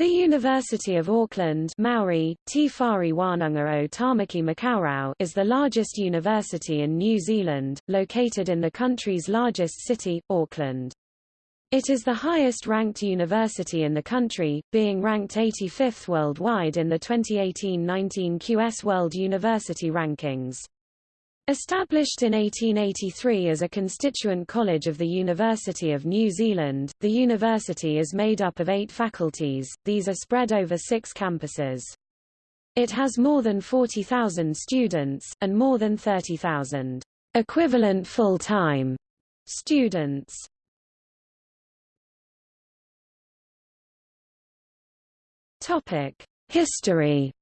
The University of Auckland Maori, Te Whare Wananga o Tamaki Makaurau is the largest university in New Zealand, located in the country's largest city, Auckland. It is the highest-ranked university in the country, being ranked 85th worldwide in the 2018-19 QS World University Rankings. Established in 1883 as a constituent college of the University of New Zealand, the university is made up of eight faculties, these are spread over six campuses. It has more than 40,000 students, and more than 30,000 equivalent full-time students. History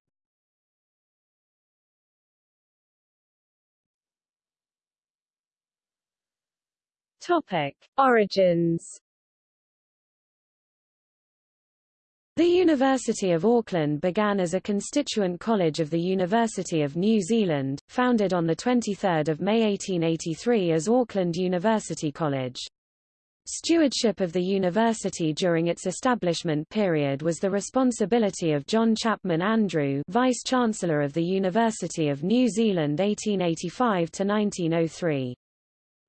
Topic: Origins. The University of Auckland began as a constituent college of the University of New Zealand, founded on 23 May 1883 as Auckland University College. Stewardship of the university during its establishment period was the responsibility of John Chapman Andrew Vice-Chancellor of the University of New Zealand 1885–1903.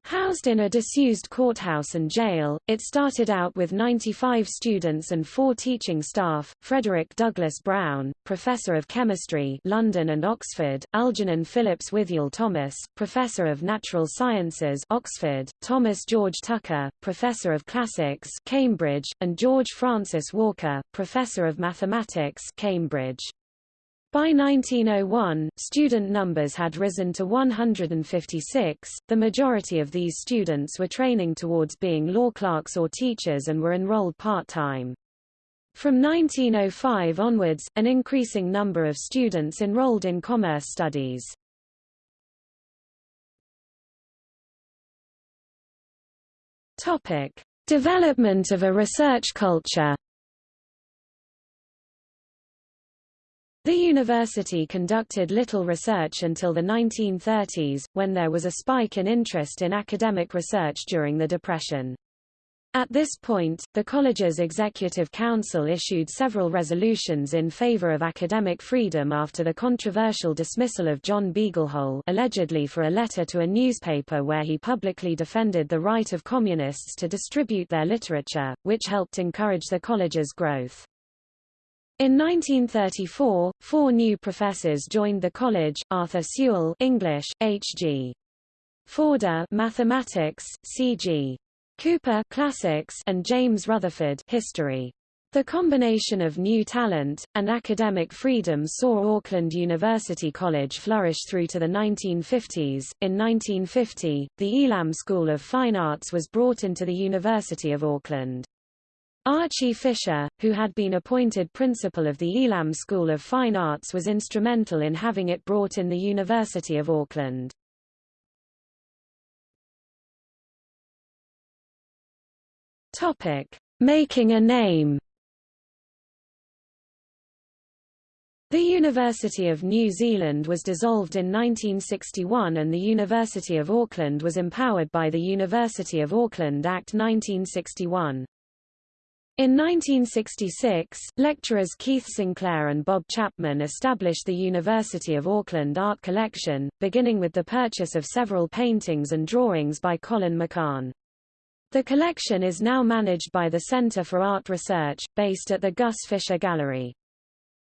Housed in a disused courthouse and jail, it started out with 95 students and four teaching staff, Frederick Douglass Brown, Professor of Chemistry London and Oxford, Algernon Phillips Withiel Thomas, Professor of Natural Sciences Oxford, Thomas George Tucker, Professor of Classics Cambridge, and George Francis Walker, Professor of Mathematics Cambridge. By 1901, student numbers had risen to 156. The majority of these students were training towards being law clerks or teachers and were enrolled part-time. From 1905 onwards, an increasing number of students enrolled in commerce studies. Topic: Development of a research culture. The university conducted little research until the 1930s, when there was a spike in interest in academic research during the Depression. At this point, the college's Executive Council issued several resolutions in favor of academic freedom after the controversial dismissal of John Beaglehole allegedly for a letter to a newspaper where he publicly defended the right of communists to distribute their literature, which helped encourage the college's growth. In 1934, four new professors joined the college: Arthur Sewell, English; H.G. Forder, Mathematics; C.G. Cooper, Classics; and James Rutherford, History. The combination of new talent, and academic freedom saw Auckland University College flourish through to the 1950s. In 1950, the Elam School of Fine Arts was brought into the University of Auckland. Archie Fisher, who had been appointed principal of the Elam School of Fine Arts was instrumental in having it brought in the University of Auckland. Topic: Making a name. The University of New Zealand was dissolved in 1961 and the University of Auckland was empowered by the University of Auckland Act 1961. In 1966, lecturers Keith Sinclair and Bob Chapman established the University of Auckland Art Collection, beginning with the purchase of several paintings and drawings by Colin McCahon. The collection is now managed by the Centre for Art Research, based at the Gus Fisher Gallery.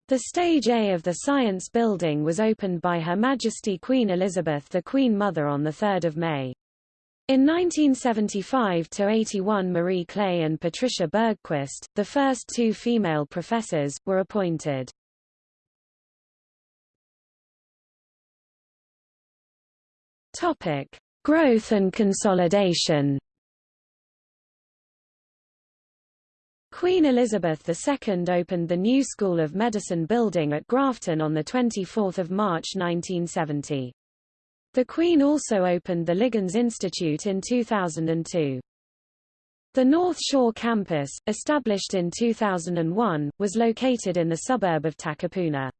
The Stage A of the Science Building was opened by Her Majesty Queen Elizabeth the Queen Mother on 3 May. In 1975–81 Marie Clay and Patricia Bergquist, the first two female professors, were appointed. Topic: Growth and consolidation. Queen Elizabeth II opened the new School of Medicine building at Grafton on 24 March 1970. The Queen also opened the Liggins Institute in 2002. The North Shore campus, established in 2001, was located in the suburb of Takapuna.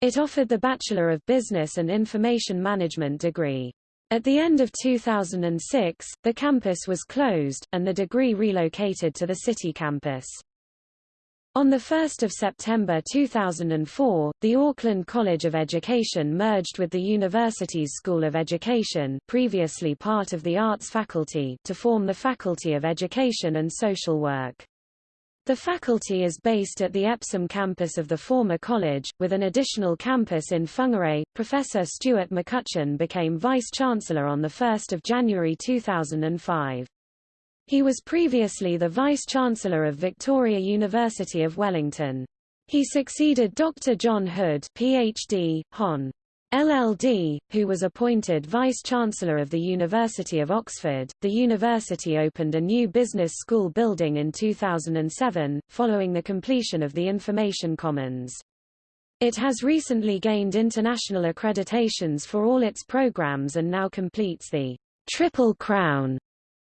It offered the Bachelor of Business and Information Management degree. At the end of 2006, the campus was closed, and the degree relocated to the city campus. On 1 September 2004, the Auckland College of Education merged with the university's School of Education previously part of the Arts faculty to form the Faculty of Education and Social Work. The faculty is based at the Epsom campus of the former college, with an additional campus in Whangarei. Professor Stuart McCutcheon became Vice-Chancellor on 1 January 2005. He was previously the Vice-Chancellor of Victoria University of Wellington. He succeeded Dr. John Hood PhD, Hon. LLD, who was appointed Vice-Chancellor of the University of Oxford. The university opened a new business school building in 2007, following the completion of the Information Commons. It has recently gained international accreditations for all its programs and now completes the Triple Crown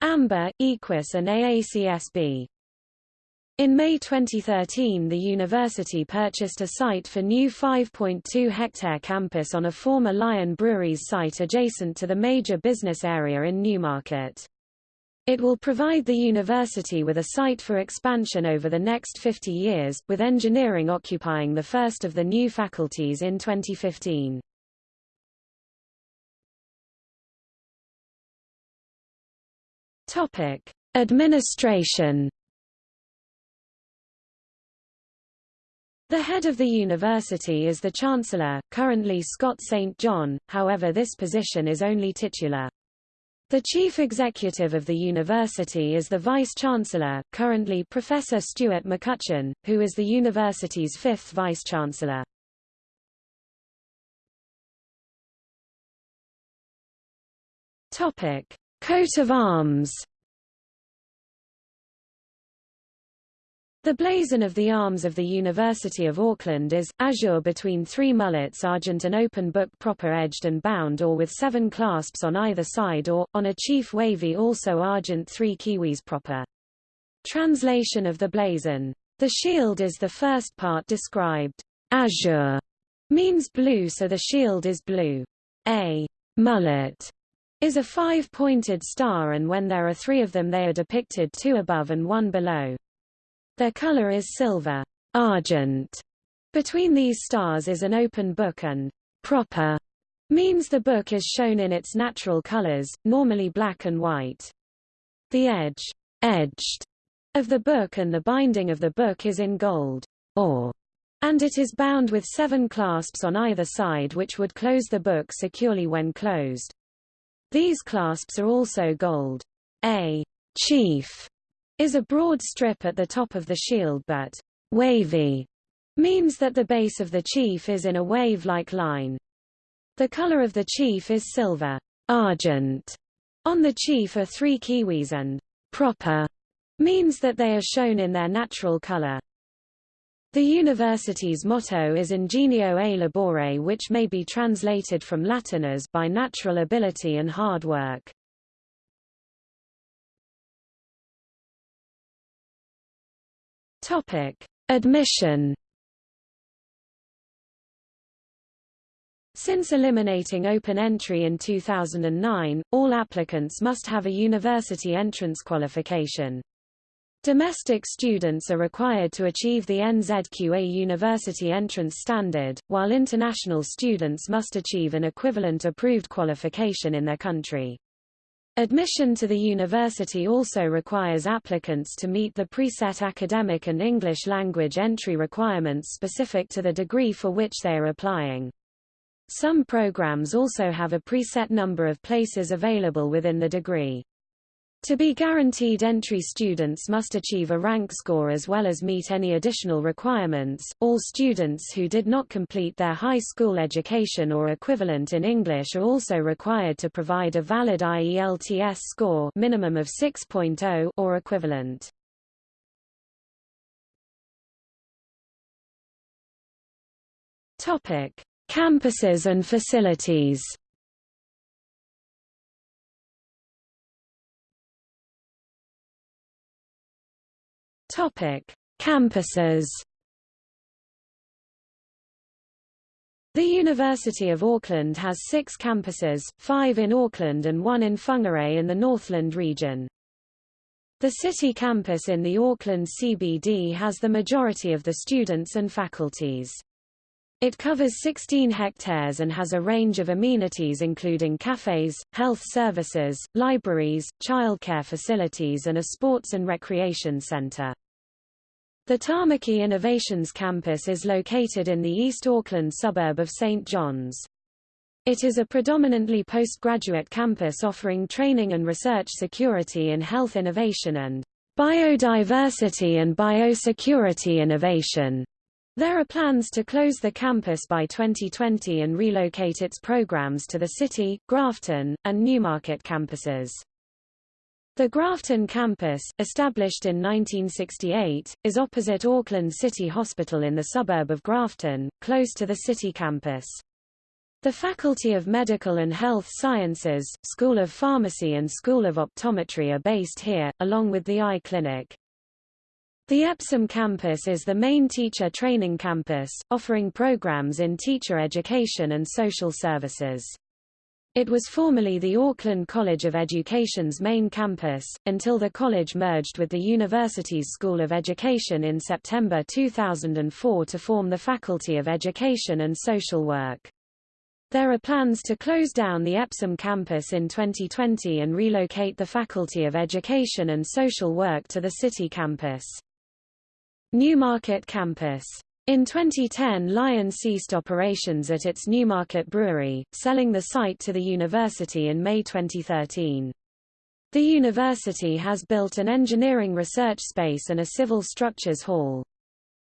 AMBA, EQUIS and AACSB. In May 2013 the university purchased a site for new 5.2-hectare campus on a former Lion Breweries site adjacent to the major business area in Newmarket. It will provide the university with a site for expansion over the next 50 years, with engineering occupying the first of the new faculties in 2015. Topic: Administration. The head of the university is the Chancellor, currently Scott St. John, however this position is only titular. The chief executive of the university is the vice-chancellor, currently Professor Stuart McCutcheon, who is the university's fifth vice-chancellor. Topic: Coat of arms The blazon of the arms of the University of Auckland is, azure between three mullets argent an open book proper edged and bound or with seven clasps on either side or, on a chief wavy also argent three kiwis proper. Translation of the blazon. The shield is the first part described. Azure means blue so the shield is blue. A mullet is a five-pointed star and when there are three of them they are depicted two above and one below. Their color is silver, argent. Between these stars is an open book and proper means the book is shown in its natural colors, normally black and white. The edge, edged, of the book and the binding of the book is in gold, or, and it is bound with seven clasps on either side which would close the book securely when closed. These clasps are also gold. A chief is a broad strip at the top of the shield but wavy means that the base of the chief is in a wave-like line. The color of the chief is silver, argent. On the chief are three kiwis and proper means that they are shown in their natural color. The university's motto is Ingenio e labore which may be translated from Latin as by natural ability and hard work. Topic: Admission Since eliminating open entry in 2009, all applicants must have a university entrance qualification. Domestic students are required to achieve the NZQA University Entrance Standard, while international students must achieve an equivalent approved qualification in their country. Admission to the university also requires applicants to meet the preset academic and English language entry requirements specific to the degree for which they are applying. Some programs also have a preset number of places available within the degree. To be guaranteed entry students must achieve a rank score as well as meet any additional requirements. All students who did not complete their high school education or equivalent in English are also required to provide a valid IELTS score minimum of 6.0 or equivalent. Topic: Campuses and facilities. Topic: Campuses. The University of Auckland has six campuses, five in Auckland and one in Whangarei in the Northland region. The city campus in the Auckland CBD has the majority of the students and faculties. It covers 16 hectares and has a range of amenities including cafes, health services, libraries, childcare facilities and a sports and recreation center. The Tamaki Innovations campus is located in the East Auckland suburb of St. John's. It is a predominantly postgraduate campus offering training and research security in health innovation and biodiversity and biosecurity innovation. There are plans to close the campus by 2020 and relocate its programs to the City, Grafton, and Newmarket campuses. The Grafton campus, established in 1968, is opposite Auckland City Hospital in the suburb of Grafton, close to the city campus. The Faculty of Medical and Health Sciences, School of Pharmacy and School of Optometry are based here, along with the eye clinic. The Epsom campus is the main teacher training campus, offering programs in teacher education and social services. It was formerly the Auckland College of Education's main campus, until the college merged with the university's School of Education in September 2004 to form the Faculty of Education and Social Work. There are plans to close down the Epsom campus in 2020 and relocate the Faculty of Education and Social Work to the city campus. Newmarket campus. In 2010 Lion ceased operations at its Newmarket brewery, selling the site to the university in May 2013. The university has built an engineering research space and a civil structures hall.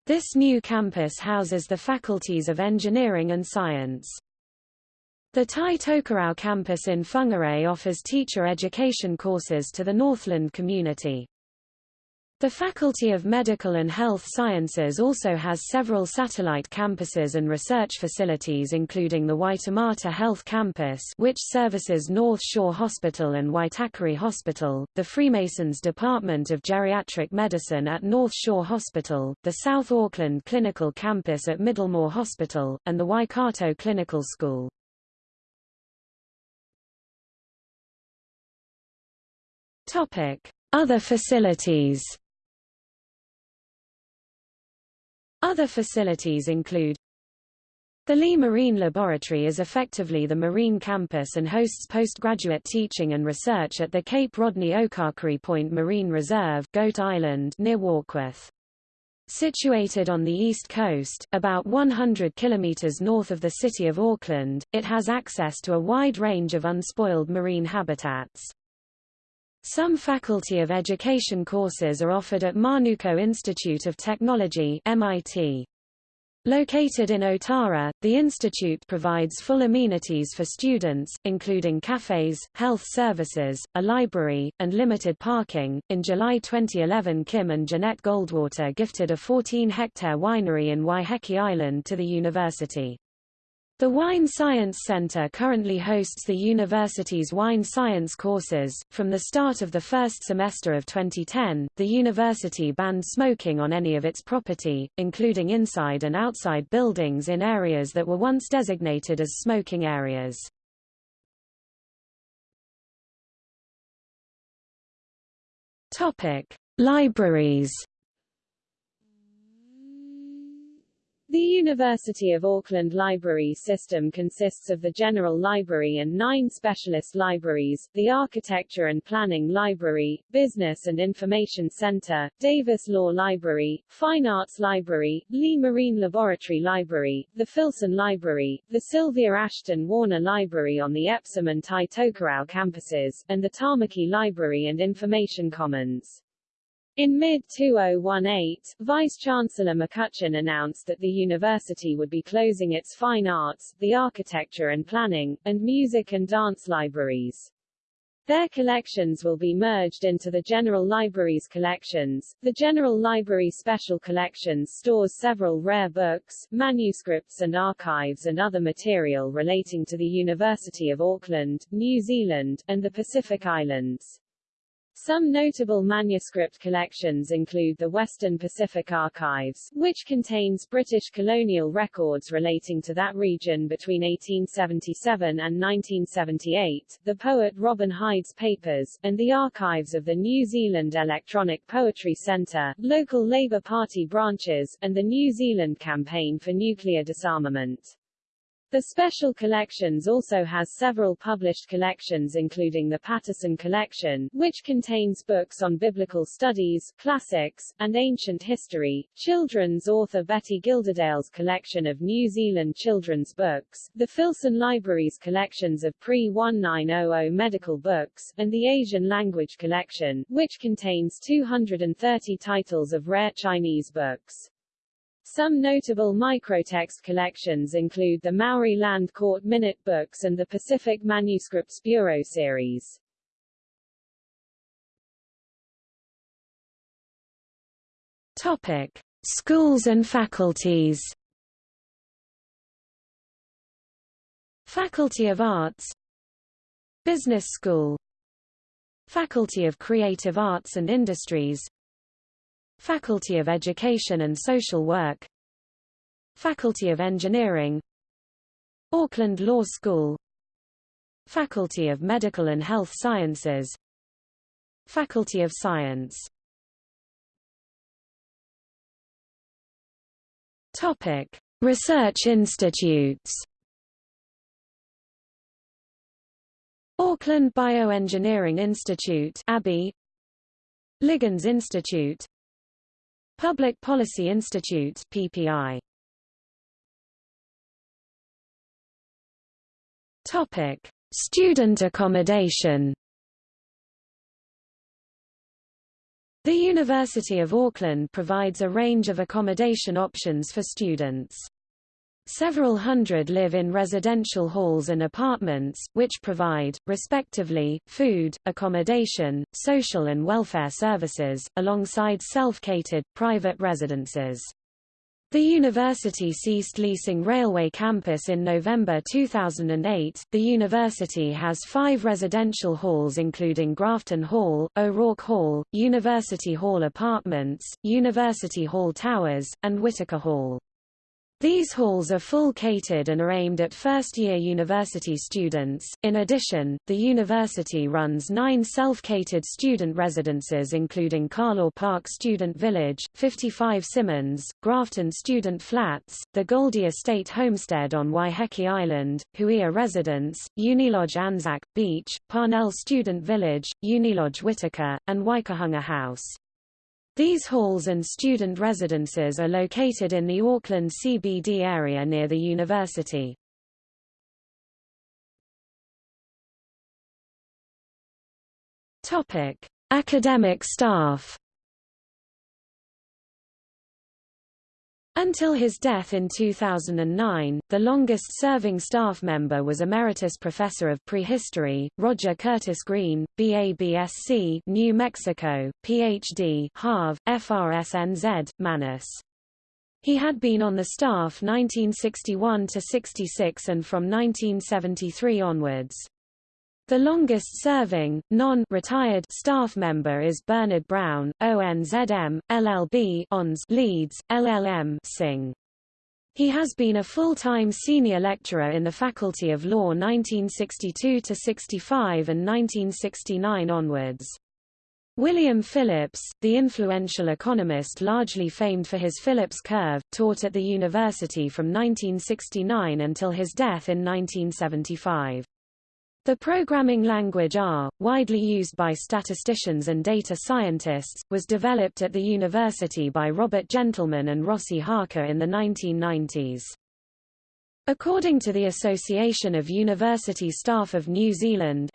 This new campus houses the faculties of engineering and science. The Tai Tokerau campus in Whangarei offers teacher education courses to the Northland community. The Faculty of Medical and Health Sciences also has several satellite campuses and research facilities including the Waitemata Health Campus which services North Shore Hospital and Waitakere Hospital, the Freemasons Department of Geriatric Medicine at North Shore Hospital, the South Auckland Clinical Campus at Middlemore Hospital, and the Waikato Clinical School. Other facilities Other facilities include the Lee Marine Laboratory is effectively the marine campus and hosts postgraduate teaching and research at the Cape Rodney Okakari Point Marine Reserve Goat Island near Warkworth. Situated on the east coast, about 100 kilometers north of the city of Auckland, it has access to a wide range of unspoiled marine habitats. Some Faculty of Education courses are offered at Manukau Institute of Technology MIT. Located in Otara, the institute provides full amenities for students, including cafes, health services, a library, and limited parking. In July 2011, Kim and Jeanette Goldwater gifted a 14 hectare winery in Waiheke Island to the university. The Wine Science Center currently hosts the university's wine science courses. From the start of the first semester of 2010, the university banned smoking on any of its property, including inside and outside buildings in areas that were once designated as smoking areas. Topic: Libraries The University of Auckland Library System consists of the General Library and nine specialist libraries, the Architecture and Planning Library, Business and Information Center, Davis Law Library, Fine Arts Library, Lee Marine Laboratory Library, the Philson Library, the Sylvia Ashton Warner Library on the Epsom and Tai Tokerau campuses, and the Tamaki Library and Information Commons. In mid-2018, Vice-Chancellor McCutcheon announced that the university would be closing its fine arts, the architecture and planning, and music and dance libraries. Their collections will be merged into the General Library's collections. The General Library Special Collections stores several rare books, manuscripts and archives and other material relating to the University of Auckland, New Zealand, and the Pacific Islands. Some notable manuscript collections include the Western Pacific Archives, which contains British colonial records relating to that region between 1877 and 1978, the poet Robin Hyde's papers, and the archives of the New Zealand Electronic Poetry Centre, local Labour Party branches, and the New Zealand Campaign for Nuclear Disarmament. The Special Collections also has several published collections including the Patterson Collection, which contains books on biblical studies, classics, and ancient history, children's author Betty Gilderdale's collection of New Zealand children's books, the Philson Library's collections of pre-1900 medical books, and the Asian Language Collection, which contains 230 titles of rare Chinese books. Some notable microtext collections include the Maori Land Court Minute Books and the Pacific Manuscripts Bureau series. Topic: Schools and faculties. Faculty of Arts Business School Faculty of Creative Arts and Industries Faculty of Education and Social Work. Faculty of Engineering. Auckland Law School. Faculty of Medical and Health Sciences. Faculty of Science. Topic: Research institutes. Auckland Bioengineering Institute (ABI), Liggins Institute, Public Policy Institute PPI. Topic: Student accommodation. The University of Auckland provides a range of accommodation options for students. Several hundred live in residential halls and apartments, which provide, respectively, food, accommodation, social and welfare services, alongside self-catered, private residences. The university ceased leasing Railway Campus in November 2008. The university has five residential halls including Grafton Hall, O'Rorke Hall, University Hall Apartments, University Hall Towers, and Whitaker Hall. These halls are full catered and are aimed at first-year university students. In addition, the university runs nine self-catered student residences including Carlaw Park Student Village, 55 Symonds, Grafton Student Flats, the Goldie Estate Homestead on Waiheke Island, Huia Residence, Unilodge Anzac Beach, Parnell Student Village, Unilodge Whitaker, and Waikahunga House. These halls and student residences are located in the Auckland CBD area near the university. Topic: Academic staff Until his death in 2009, the longest-serving staff member was Emeritus Professor of Prehistory, Roger Curtis Green, BABSC New Mexico, Ph.D. Harv, FRSNZ, Manus. He had been on the staff 1961 to 66 and from 1973 onwards. The longest-serving, non-retired staff member is Bernard Brown, ONZM, LLB ONS Leeds, LLM Sing. He has been a full-time senior lecturer in the Faculty of Law 1962–65 and 1969 onwards. William Phillips, the influential economist largely famed for his Phillips curve, taught at the university from 1969 until his death in 1975. The programming language R, widely used by statisticians and data scientists, was developed at the university by Robert Gentleman and Ross Ihaka in the 1990s. According to the Association of University Staff of New Zealand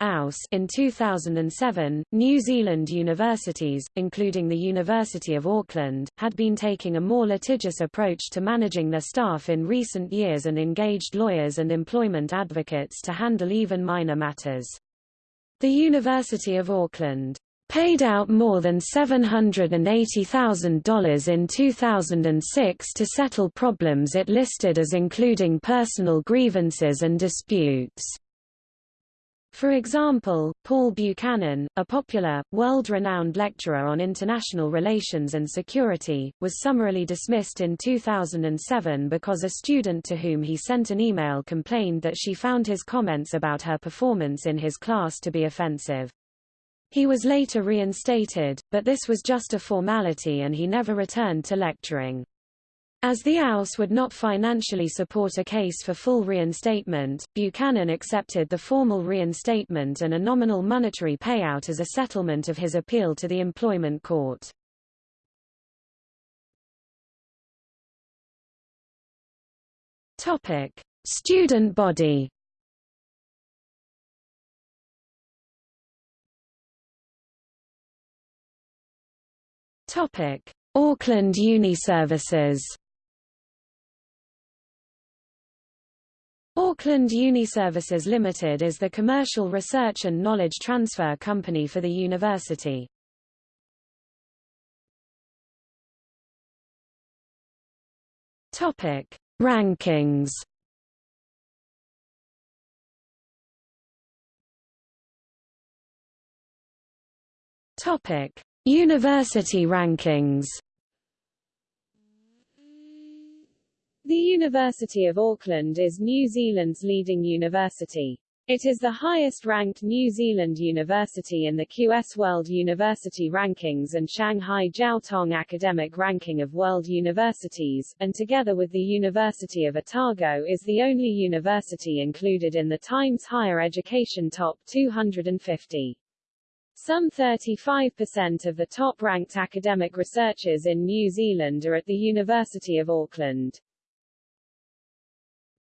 in 2007, New Zealand universities, including the University of Auckland, had been taking a more litigious approach to managing their staff in recent years and engaged lawyers and employment advocates to handle even minor matters. The University of Auckland paid out more than $780,000 in 2006 to settle problems it listed as including personal grievances and disputes. For example, Paul Buchanan, a popular, world-renowned lecturer on international relations and security, was summarily dismissed in 2007 because a student to whom he sent an email complained that she found his comments about her performance in his class to be offensive. He was later reinstated, but this was just a formality and he never returned to lecturing. As the Aus would not financially support a case for full reinstatement, Buchanan accepted the formal reinstatement and a nominal monetary payout as a settlement of his appeal to the employment court. Student body. Topic: Auckland Uni Services. Auckland Uniservices Limited is the commercial research and knowledge transfer company for the university. Topic: Rankings. Topic: University rankings. The University of Auckland is New Zealand's leading university. It is the highest-ranked New Zealand university in the QS World University Rankings and Shanghai Jiao Tong Academic Ranking of World Universities, and together with the University of Otago is the only university included in the Times Higher Education Top 250. Some 35% of the top-ranked academic researchers in New Zealand are at the University of Auckland.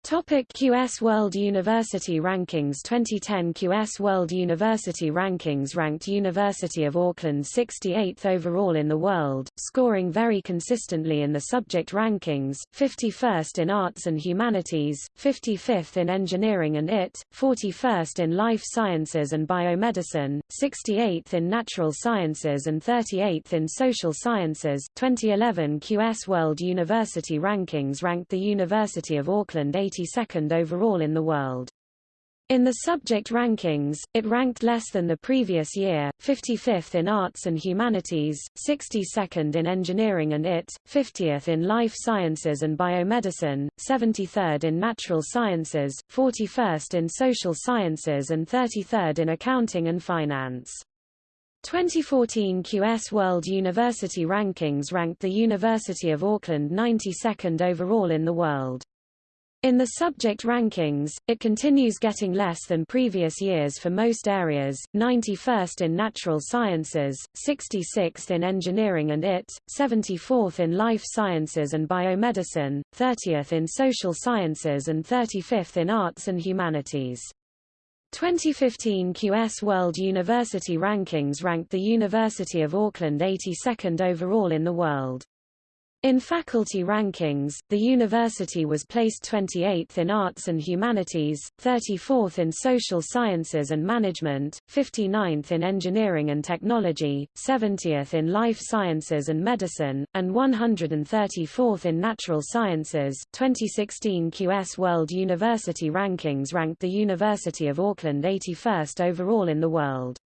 Topic QS World University Rankings 2010 QS World University Rankings ranked University of Auckland 68th overall in the world, scoring very consistently in the subject rankings, 51st in Arts and Humanities, 55th in Engineering and IT, 41st in Life Sciences and Biomedicine, 68th in Natural Sciences and 38th in Social Sciences. 2011 QS World University Rankings ranked the University of Auckland 82nd overall in the world. In the subject rankings, it ranked less than the previous year, 55th in Arts and Humanities, 62nd in Engineering and IT, 50th in Life Sciences and Biomedicine, 73rd in Natural Sciences, 41st in Social Sciences and 33rd in Accounting and Finance. 2014 QS World University Rankings ranked the University of Auckland 92nd overall in the world. In the subject rankings, it continues getting less than previous years for most areas, 91st in natural sciences, 66th in engineering and IT, 74th in life sciences and biomedicine, 30th in social sciences and 35th in arts and humanities. 2015 QS World University Rankings ranked the University of Auckland 82nd overall in the world. In faculty rankings, the university was placed 28th in Arts and Humanities, 34th in Social Sciences and Management, 59th in Engineering and Technology, 70th in Life Sciences and Medicine, and 134th in Natural Sciences. 2016 QS World University Rankings ranked the University of Auckland 81st overall in the world.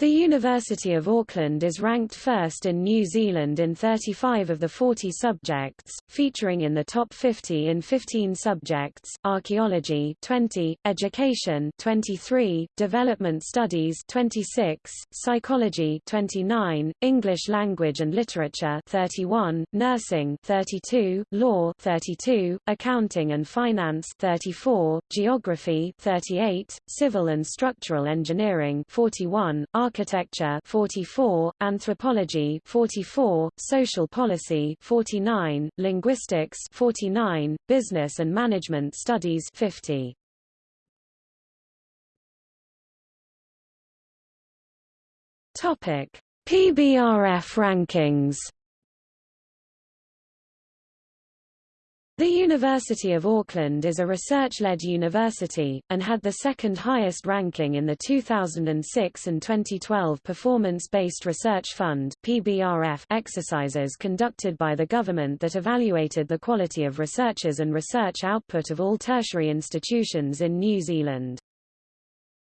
The University of Auckland is ranked first in New Zealand in 35 of the 40 subjects, featuring in the top 50 in 15 subjects: archaeology 20, education 23, development studies 26, psychology 29, English language and literature 31, nursing 32, law 32, accounting and finance 34, geography 38, civil and structural engineering 41, Architecture 44, Anthropology 44, Social Policy 49, Linguistics 49, Business and Management Studies 50. Topic: PBRF rankings The University of Auckland is a research-led university, and had the second highest ranking in the 2006 and 2012 Performance-Based Research Fund PBRF exercises conducted by the government that evaluated the quality of researchers and research output of all tertiary institutions in New Zealand.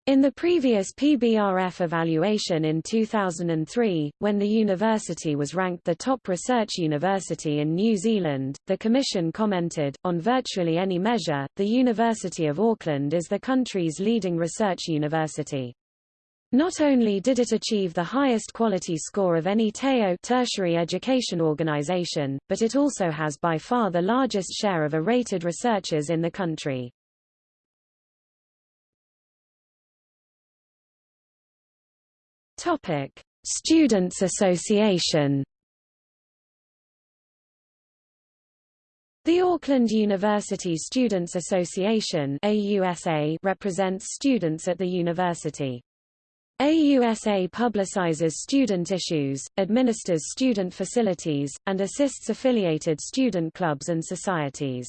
In the previous PBRF evaluation in 2003, when the university was ranked the top research university in New Zealand, the Commission commented, on virtually any measure, the University of Auckland is the country's leading research university. Not only did it achieve the highest quality score of any TEO tertiary education organization, but it also has by far the largest share of A-rated researchers in the country. Topic: Students Association. The Auckland University Students Association AUSA represents students at the university. AUSA publicizes student issues, administers student facilities, and assists affiliated student clubs and societies.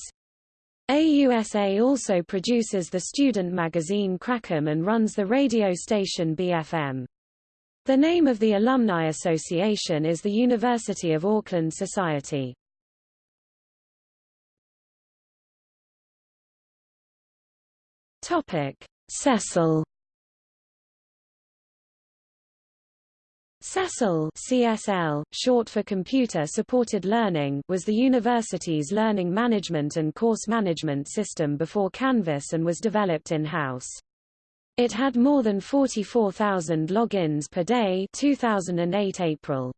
AUSA also produces the student magazine Craccum and runs the radio station BFM. The name of the Alumni Association is the University of Auckland Society. Topic: CESL CESL CSL, short for Computer Supported Learning was the university's learning management and course management system before Canvas and was developed in-house. It had more than 44,000 logins per day 2008 April.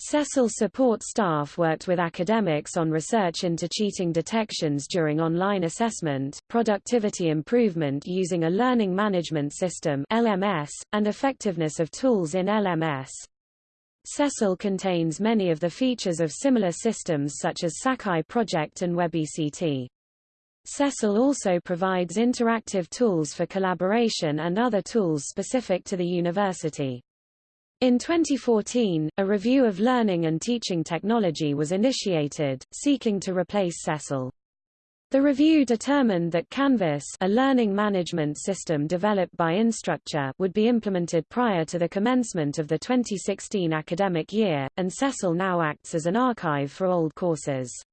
CESL support staff worked with academics on research into cheating detections during online assessment, productivity improvement using a learning management system LMS, and effectiveness of tools in LMS. CESL contains many of the features of similar systems such as Sakai Project and WebECT. CESL also provides interactive tools for collaboration and other tools specific to the university. In 2014, a review of learning and teaching technology was initiated, seeking to replace CESL. The review determined that Canvas a learning management system developed by Instructure would be implemented prior to the commencement of the 2016 academic year, and CESL now acts as an archive for old courses.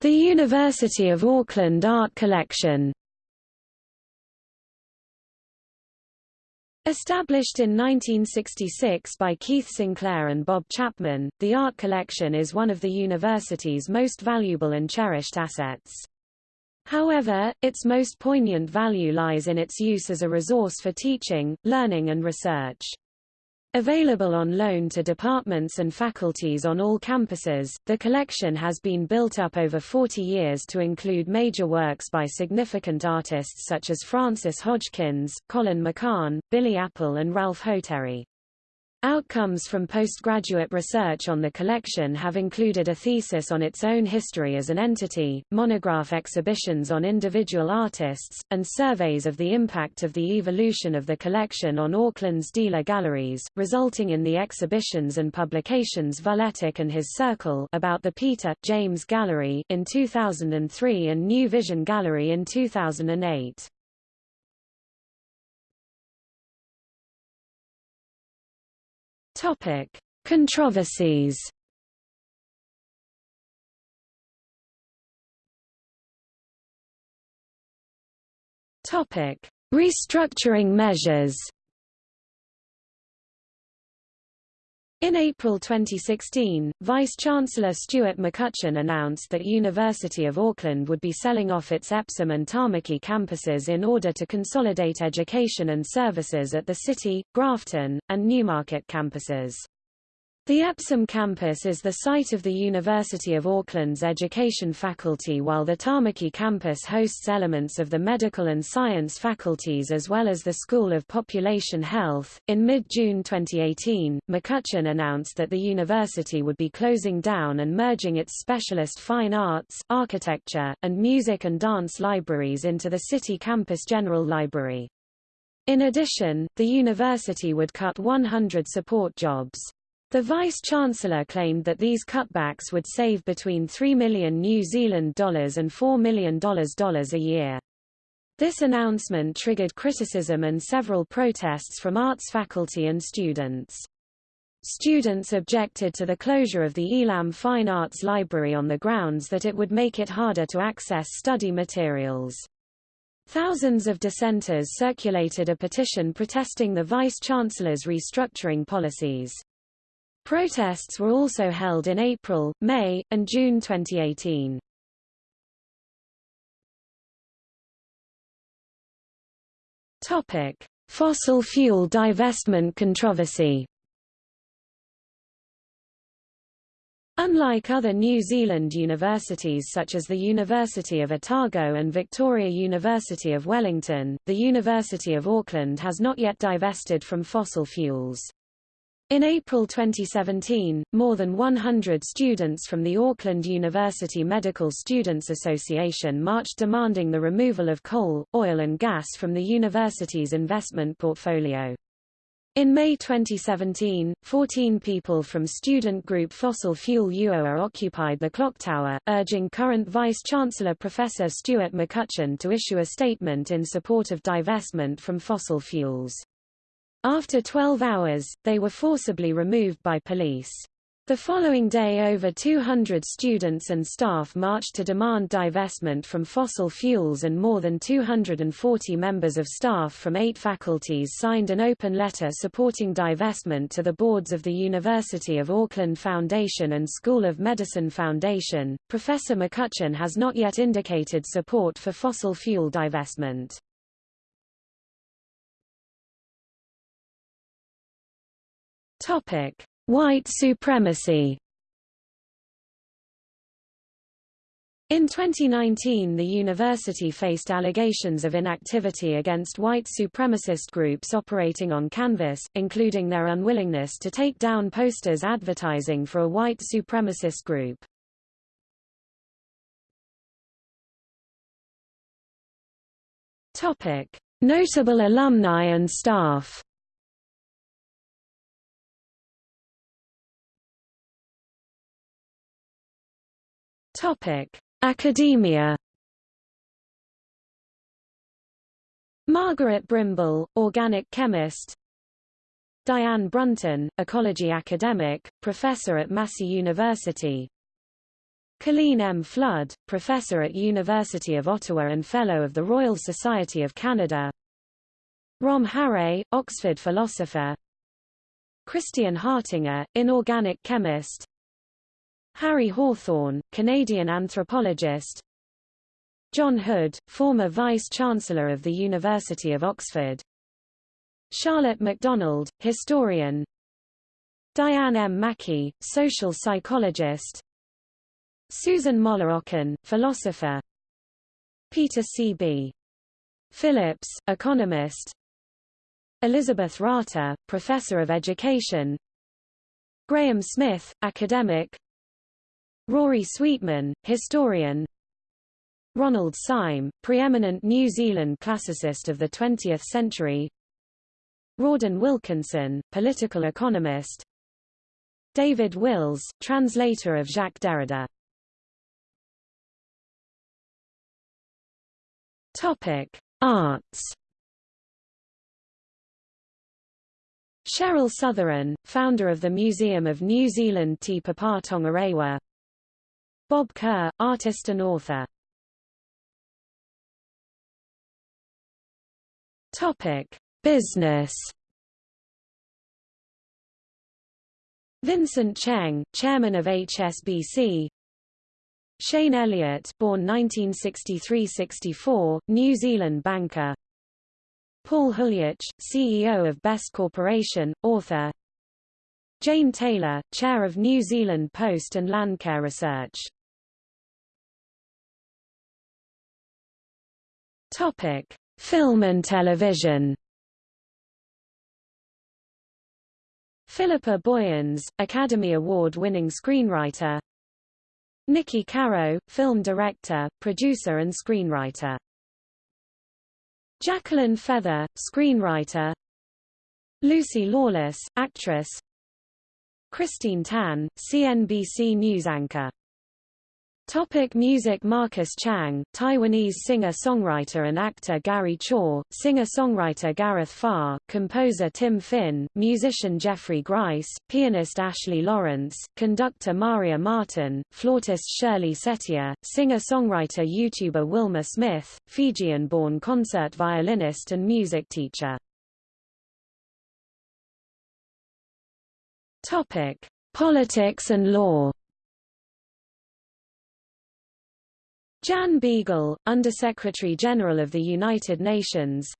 The University of Auckland Art Collection. Established in 1966 by Keith Sinclair and Bob Chapman, the art collection is one of the university's most valuable and cherished assets. However, its most poignant value lies in its use as a resource for teaching, learning and research. Available on loan to departments and faculties on all campuses, the collection has been built up over 40 years to include major works by significant artists such as Frances Hodgkins, Colin McCahon, Billy Apple and Ralph Hotere. Outcomes from postgraduate research on the collection have included a thesis on its own history as an entity, monograph exhibitions on individual artists, and surveys of the impact of the evolution of the collection on Auckland's dealer galleries, resulting in the exhibitions and publications Vuletic and His Circle about the Peter, James Gallery in 2003 and New Vision Gallery in 2008. Topic: Controversies. Topic: Restructuring measures. In April 2016, Vice-Chancellor Stuart McCutcheon announced that University of Auckland would be selling off its Epsom and Tamaki campuses in order to consolidate education and services at the City, Grafton, and Newmarket campuses. The Epsom campus is the site of the University of Auckland's education faculty while the Tamaki campus hosts elements of the medical and science faculties as well as the School of Population Health. In mid-June 2018, McCutcheon announced that the university would be closing down and merging its specialist fine arts, architecture, and music and dance libraries into the City Campus General Library. In addition, the university would cut 100 support jobs. The Vice-Chancellor claimed that these cutbacks would save between 3 million New Zealand dollars and $4 million a year. This announcement triggered criticism and several protests from arts faculty and students. Students objected to the closure of the Elam Fine Arts Library on the grounds that it would make it harder to access study materials. Thousands of dissenters circulated a petition protesting the vice-chancellor's restructuring policies. Protests were also held in April, May, and June 2018. Topic: Fossil fuel divestment controversy. Unlike other New Zealand universities such as the University of Otago and Victoria University of Wellington, the University of Auckland has not yet divested from fossil fuels. In April 2017, more than 100 students from the Auckland University Medical Students Association marched demanding the removal of coal, oil and gas from the university's investment portfolio. In May 2017, 14 people from student group Fossil Fuel UOA occupied the clock tower, urging current Vice-Chancellor Professor Stuart McCutcheon to issue a statement in support of divestment from fossil fuels. After 12 hours, they were forcibly removed by police. The following day over 200 students and staff marched to demand divestment from fossil fuels and more than 240 members of staff from eight faculties signed an open letter supporting divestment to the boards of the University of Auckland Foundation and School of Medicine Foundation. Professor McCutcheon has not yet indicated support for fossil fuel divestment. Topic: White supremacy. In 2019 the university faced allegations of inactivity against white supremacist groups operating on campus, including their unwillingness to take down posters advertising for a white supremacist group. Notable alumni and staff Topic: Academia. Margaret Brimble, organic chemist. Diane Brunton, ecology academic, professor at Massey University. Colleen M. Flood, professor at University of Ottawa and fellow of the Royal Society of Canada. Rom Harre, Oxford philosopher. Christian Hartinger, inorganic chemist. Harry Hawthorn, Canadian anthropologist. John Hood, former Vice-Chancellor of the University of Oxford. Charlotte MacDonald, historian. Diane M. Mackie, social psychologist. Susan Moller-Okin, philosopher. Peter C. B. Phillips, economist. Elizabeth Rata, professor of education. Graham Smith, academic Rory Sweetman, historian. Ronald Syme, preeminent New Zealand classicist of the 20th century. Rawdon Wilkinson, political economist. David Wills, translator of Jacques Derrida. Topic: Arts. Cheryl Sotheran, founder of the Museum of New Zealand Te Papa Tongarewa Bob Kerr, artist and author. Topic: Business. Vincent Cheng, chairman of HSBC. Shane Elliott, born 1963-64, New Zealand banker. Paul Huljich, CEO of Best Corporation, author. Jane Taylor, chair of New Zealand Post and Landcare Research. Topic: Film and television. Philippa Boyens, Academy Award-winning screenwriter. Niki Caro, film director, producer and screenwriter. Jacqueline Feather, screenwriter. Lucy Lawless, actress. Christine Tan, CNBC news anchor Topic music Marcus Chang, Taiwanese singer-songwriter and actor Gary Chaw, singer-songwriter Gareth Farr, composer Tim Finn, musician Jeffrey Grice, pianist Ashley Lawrence, conductor Maria Martin, flautist Shirley Setia, singer-songwriter YouTuber Wilma Smith, Fijian-born concert violinist and music teacher. Topic: Politics and law Jan Beagle, Undersecretary General of the United Nations.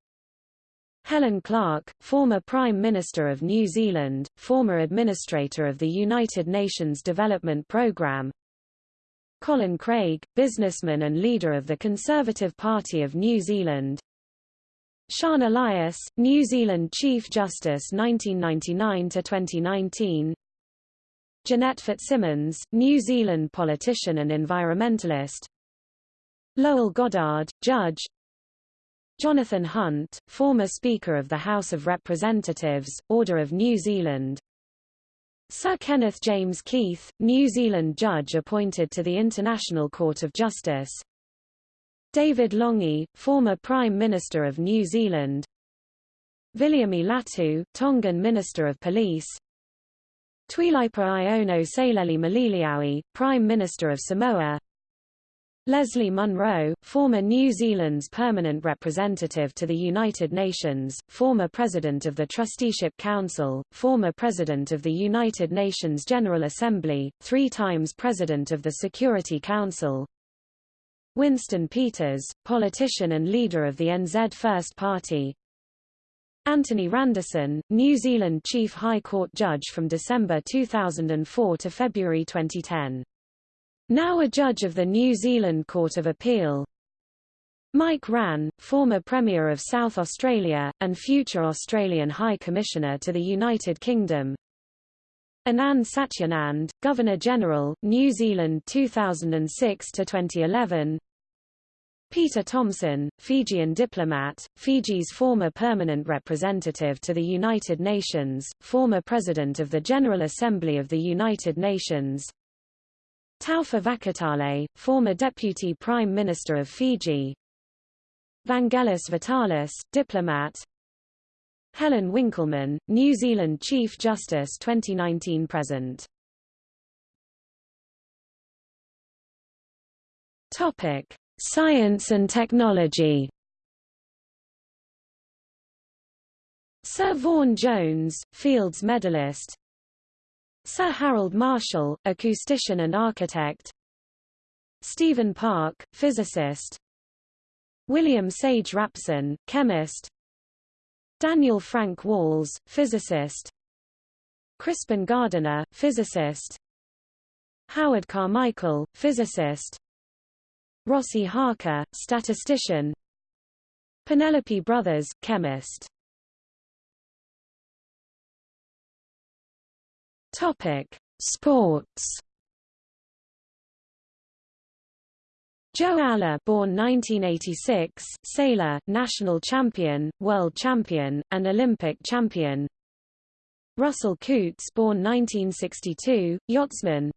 Helen Clark, former Prime Minister of New Zealand, former Administrator of the United Nations Development Programme. Colin Craig, businessman and leader of the Conservative Party of New Zealand. Sian Elias, New Zealand Chief Justice 1999–2019 Jeanette Fitzsimons, New Zealand politician and environmentalist Lowell Goddard, Judge. Jonathan Hunt, former Speaker of the House of Representatives, Order of New Zealand. Sir Kenneth James Keith, New Zealand judge appointed to the International Court of Justice. David Lange, former Prime Minister of New Zealand. Viliami Latu, Tongan Minister of Police. Tuilaepa Aiono Sailele Malielegaoi, Prime Minister of Samoa Leslie Munro, former New Zealand's permanent representative to the United Nations, former President of the Trusteeship Council, former President of the United Nations General Assembly, three times President of the Security Council. Winston Peters, politician and leader of the NZ First Party. Anthony Randerson, New Zealand Chief High Court Judge from December 2004 to February 2010 now a judge of the New Zealand Court of Appeal. Mike Rann, former Premier of South Australia, and future Australian High Commissioner to the United Kingdom. Anand Satyanand, Governor-General, New Zealand 2006–2011 Peter Thompson, Fijian diplomat, Fiji's former permanent representative to the United Nations, former President of the General Assembly of the United Nations Taufa Vakatale, former Deputy Prime Minister of Fiji. Vangelis Vitalis, diplomat. Helen Winkelmann, New Zealand Chief Justice 2019-present Topic: Science and technology. Sir Vaughan Jones, Fields Medalist, Sir Harold Marshall, acoustician and architect. Stephen Park, physicist. William Sage Rapson, chemist. Daniel Frank Walls, physicist. Crispin Gardiner, physicist. Howard Carmichael, physicist. Ross Ihaka, statistician. Penelope Brothers, chemist Topic: Sports. Jo Aleh, born 1986, sailor, national champion, world champion, and Olympic champion. Russell Coutts, born 1962, yachtsman.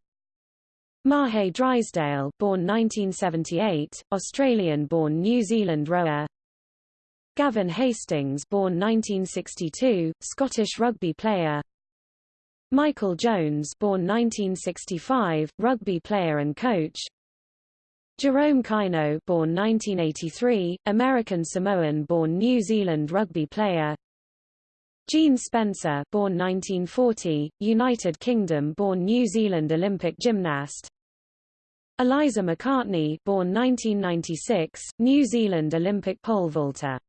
Mahé Drysdale, born 1978, Australian-born New Zealand rower. Gavin Hastings, born 1962, Scottish rugby player. Michael Jones born 1965, rugby player and coach. Jerome Kaino born 1983, American Samoan born New Zealand rugby player. Jean Spencer born 1940, United Kingdom born New Zealand Olympic gymnast. Eliza McCartney born 1996, New Zealand Olympic pole vaulter